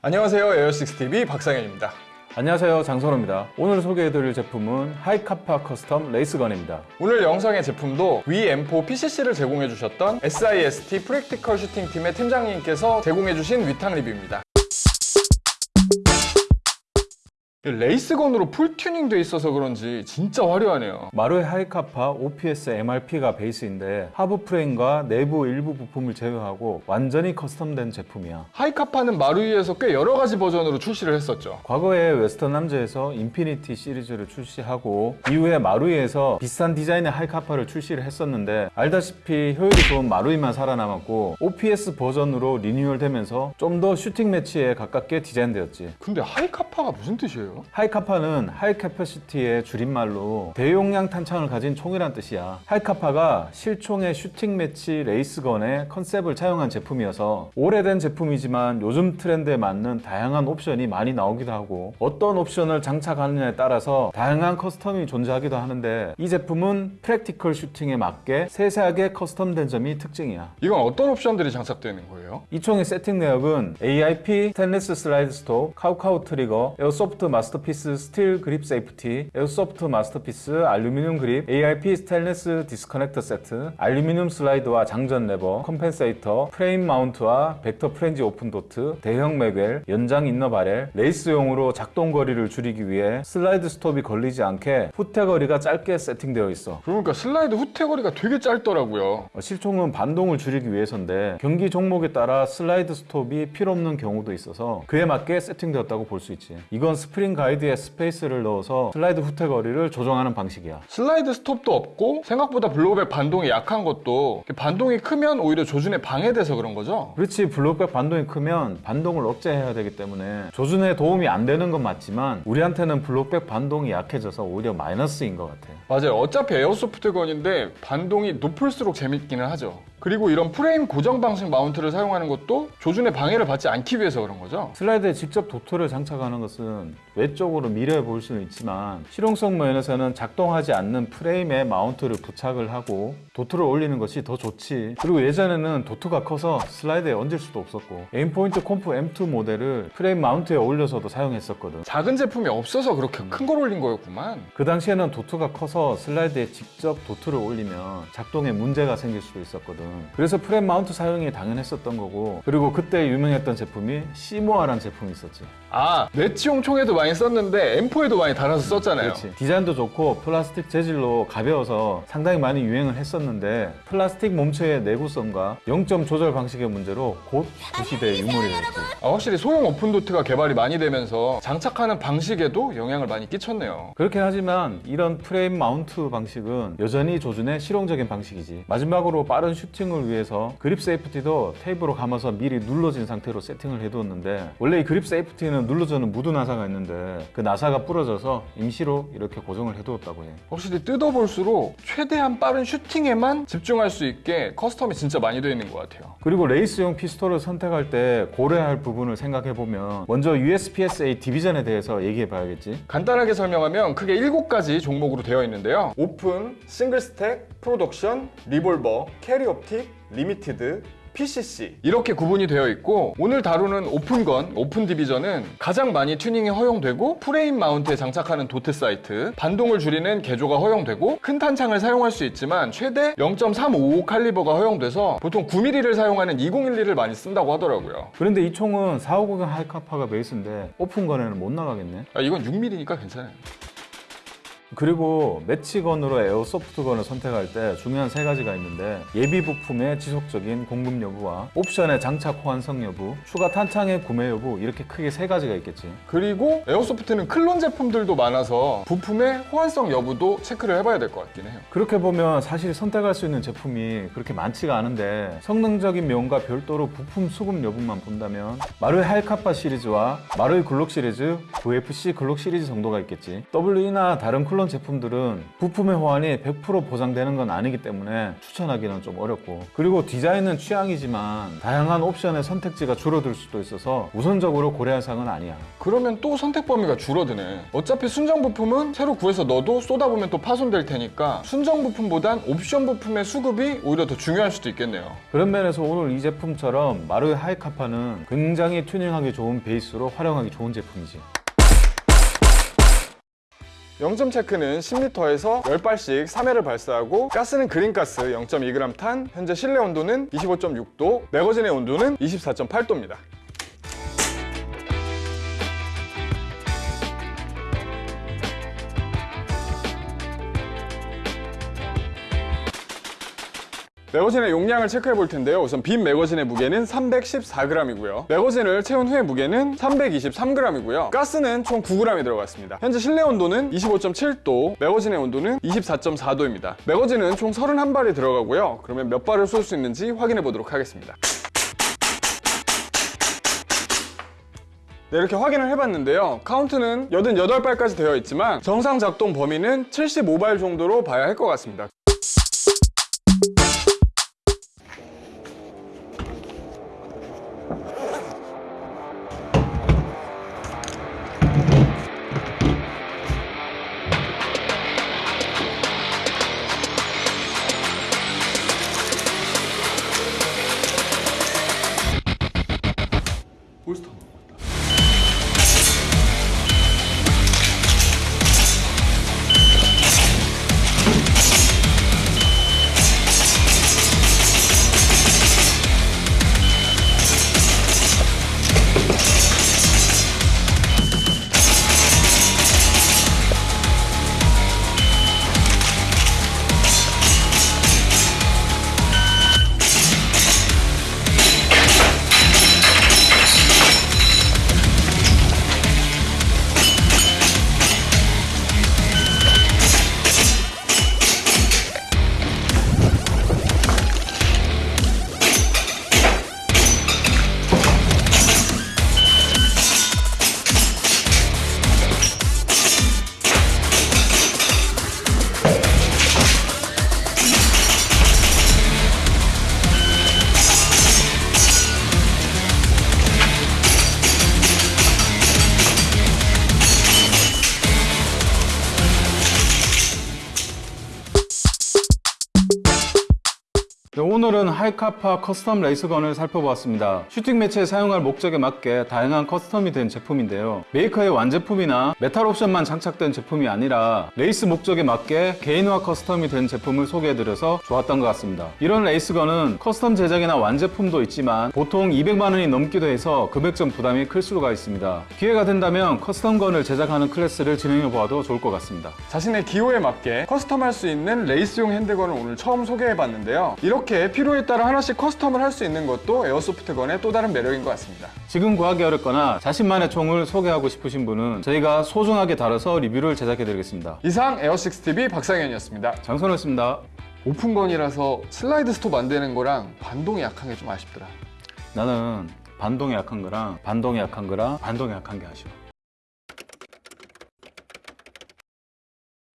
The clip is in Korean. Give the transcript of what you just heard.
안녕하세요. 에어식스TV 박상현입니다. 안녕하세요. 장선호입니다. 오늘 소개해드릴 제품은 Hi-Capa custom race gun입니다. 오늘 영상의 제품도 V-M4 PCC를 제공해주셨던 SIST practical shooting팀의 팀장님께서 제공해주신 위탁 리뷰입니다 race gun으로 full 튜닝 돼 있어서 그런지 진짜 화려하네요. 마루이 Hi-Capa OPS MRP가 베이스인데 하부 프레임과 내부 일부 부품을 제외하고 완전히 custom된 제품이야. Hi-Capa는 마루이에서 꽤 여러 가지 버전으로 출시를 했었죠. 과거에 Western Arms에서 Infinity 시리즈를 출시하고 이후에 마루이에서 비슷한 디자인의 Hi-Capa를 출시를 했었는데 알다시피 효율이 좋은 마루이만 살아남았고 OPS 버전으로 리뉴얼 되면서 좀 더 shooting match에 가깝게 디자인되었지. 근데 Hi-Capa가 무슨 뜻이에요? Hi-Capa는 high capacity의 줄임말로 대용량 탄창을 가진 총이란 뜻이야. Hi-Capa가 실총의 shooting match race gun의 컨셉을 차용한 제품이어서 오래된 제품이지만 요즘 트렌드에 맞는 다양한 옵션이 많이 나오기도 하고 어떤 옵션을 장착하느냐에 따라서 다양한 custom이 존재하기도 하는데 이 제품은 practical shooting에 맞게 세세하게 custom된 점이 특징이야. 이건 어떤 옵션들이 장착되는 거예요? 이 총의 세팅 내역은 AIP stainless slide stop, CowCow trigger, Airsoft Masterpiece steel grip safety, Airsoft Masterpiece 알루미늄 grip, AIP stainless disconnector 세트, 알루미늄 슬라이드와 장전 레버, compensator, frame mount와 Vector Frenzy open dot, 대형 magwell, 연장 inner barrel, 레이스용으로 작동 거리를 줄이기 위해 slide stop이 걸리지 않게 후퇴 거리가 짧게 세팅되어 있어. 그러니까 슬라이드 후퇴 거리가 되게 짧더라고요 어, 실총은 반동을 줄이기 위해서인데 경기 종목에 따라 slide stop이 필요 없는 경우도 있어서 그에 맞게 세팅되었다고 볼 수 있지 이건 spring guide에 spacer를 넣어서 슬라이드 후퇴 거리를 조정하는 방식이야. slide stop도 없고 생각보다 blowback 반동이 약한 것도 반동이 크면 오히려 조준에 방해돼서 그런 거죠? 그렇지 blowback 반동이 크면 반동을 억제해야 되기 때문에 조준에 도움이 안 되는 건 맞지만 우리한테는 blowback 반동이 약해져서 오히려 마이너스인 것 같아. 맞아요. 어차피 airsoft gun인데 반동이 높을수록 재밌기는 하죠 그리고 이런 프레임 고정 방식 mount를 사용하는 것도 조준에 방해를 받지 않기 위해서 그런 거죠? 슬라이드에 직접 dot를 장착하는 것은 외적으로 미려해 보일 수는 있지만 실용성 면에서는 작동하지 않는 프레임에 mount를 부착을 하고 dot를 올리는 것이 더 좋지. 그리고 예전에는 dot가 커서 슬라이드에 얹을 수도 없었고 Aimpoint Comp M2 모델을 frame mount에 올려서도 사용했었거든. 작은 제품이 없어서 그렇게 큰걸 올린 거였구만. 그 당시에는 dot가 커서 슬라이드에 직접 dot를 올리면 작동에 문제가 생길 수도 있었거든 그래서 frame mount 사용이 당연했었던 거고 그리고 그때 유명했던 제품이 C-More라는 제품이 있었지 아 매치용 총에도 많이 썼는데 M4에도 많이 달아서 썼잖아요 그렇지. 디자인도 좋고 플라스틱 재질로 가벼워서 상당히 많이 유행을 했었는데 플라스틱 몸체의 내구성과 0점 조절 방식의 문제로 곧 구시대의 유물이 됐지. 아, 확실히 소형 open dot가 개발이 많이 되면서 장착하는 방식에도 영향을 많이 끼쳤네요 그렇긴 하지만 이런 frame mount 방식은 여전히 조준의 실용적인 방식이지. 마지막으로 빠른 shooting을 위해서 grip safety도 테이프로 감아서 미리 눌러진 상태로 세팅을 해두었는데 원래 이 grip safety는 눌러주는 무두 나사가 있는데 그 나사가 부러져서 임시로 이렇게 고정을 해두었다고 해. 확실히 뜯어볼수록 최대한 빠른 shooting에만 집중할 수 있게 커스텀이 진짜 많이 되어 있는 것 같아요 그리고 레이스용 피스톨을 선택할 때 고려할 부분을 생각해 보면 먼저 USPSA 디비전에 대해서 얘기해 봐야겠지. 간단하게 설명하면 크게 7가지 종목으로 되어 있는데요 오픈, 싱글 스택, 프로덕션, 리볼버, 캐리 옵 틱, 리미티드, PCC 이렇게 구분이 되어 있고 오늘 다루는 오픈건, 오픈 디비전은 가장 많이 튜닝이 허용되고 프레임 마운트에 장착하는 도트 사이트 반동을 줄이는 개조가 허용되고 큰 탄창을 사용할 수 있지만 최대 0.355 칼리버가 허용돼서 보통 9mm를 사용하는 2012를 많이 쓴다고 하더라고요. 그런데 이 총은 450 하이카파가 베이스인데 오픈건에는 못 나가겠네. 아, 이건 6mm니까 괜찮아요 그리고 매치건으로 에어소프트건을 선택할 때 중요한 세 가지가 있는데 예비 부품의 지속적인 공급 여부와 옵션의 장착 호환성 여부, 추가 탄창의 구매 여부 이렇게 크게 세 가지가 있겠지. 그리고 에어소프트는 클론 제품들도 많아서 부품의 호환성 여부도 체크를 해봐야 될 것 같긴 해요 그렇게 보면 사실 선택할 수 있는 제품이 그렇게 많지가 않은데 성능적인 면과 별도로 부품 수급 여부만 본다면 마루이 하이카파 시리즈와 마루이 글록 시리즈, VFC 글록 시리즈 정도가 있겠지. WE나 다른 클론 데카틀론 제품들은 부품의 호환이 100% 보장되는 건 아니기 때문에 추천하기는 좀 어렵고 그리고 디자인은 취향이지만 다양한 옵션의 선택지가 줄어들 수도 있어서 우선적으로 고려할 사항은 아니야. 그러면 또 선택 범위가 줄어드네. 어차피 순정 부품은 새로 구해서 넣어도 쏟아보면 또 파손될 테니까 순정 부품보단 옵션 부품의 수급이 오히려 더 중요할 수도 있겠네요. 그런 면에서 오늘 이 제품처럼 마루의 하이카파는 굉장히 튜닝하기 좋은 베이스로 활용하기 좋은 제품이지. 0점 체크는 10리터에서 10발씩 3회를 발사하고 가스는 그린가스 0.2g 탄, 현재 실내 온도는 25.6도, 매거진의 온도는 24.8도입니다. 매거진의 용량을 체크해 볼 텐데요. 우선 빈 매거진의 무게는 314g이고요. 매거진을 채운 후의 무게는 323g이고요. 가스는 총 9g이 들어갔습니다. 현재 실내 온도는 25.7도, 매거진의 온도는 24.4도입니다. 매거진은 총 31발이 들어가고요. 그러면 몇 발을 쏠 수 있는지 확인해 보도록 하겠습니다. 네, 이렇게 확인을 해봤는데요. 카운트는 88발까지 되어 있지만 정상 작동 범위는 75발 정도로 봐야 할 것 같습니다. gosto 네, 오늘은 하이카파 커스텀 레이스건을 살펴보았습니다. 슈팅 매체에 사용할 목적에 맞게 다양한 커스텀이 된 제품인데요. 메이커의 완제품이나 메탈 옵션만 장착된 제품이 아니라 레이스 목적에 맞게 개인화 커스텀이 된 제품을 소개해드려서 좋았던 것 같습니다. 이런 레이스건은 커스텀 제작이나 완제품도 있지만 보통 200만 원이 넘기도 해서 금액적 부담이 클 수가 있습니다. 기회가 된다면 커스텀건을 제작하는 클래스를 진행해 보아도 좋을 것 같습니다. 자신의 기호에 맞게 커스텀할 수 있는 레이스용 핸드건을 오늘 처음 소개해봤는데요. 이렇게 필요에 따라 하나씩 커스텀을 할 수 있는 것도 에어소프트건의 또 다른 매력인 것 같습니다. 지금 구하기 어렵거나 자신만의 총을 소개하고 싶으신 분은 저희가 소중하게 다뤄서 리뷰를 제작해 드리겠습니다. 이상 에어6TV 박상현이었습니다. 장선호였습니다. 오픈건이라서 슬라이드 스톱 안 되는 거랑 반동이 약한 게 좀 아쉽더라. 나는 반동이 약한 거랑 반동이 약한 거랑 반동이 약한 게 아쉬워.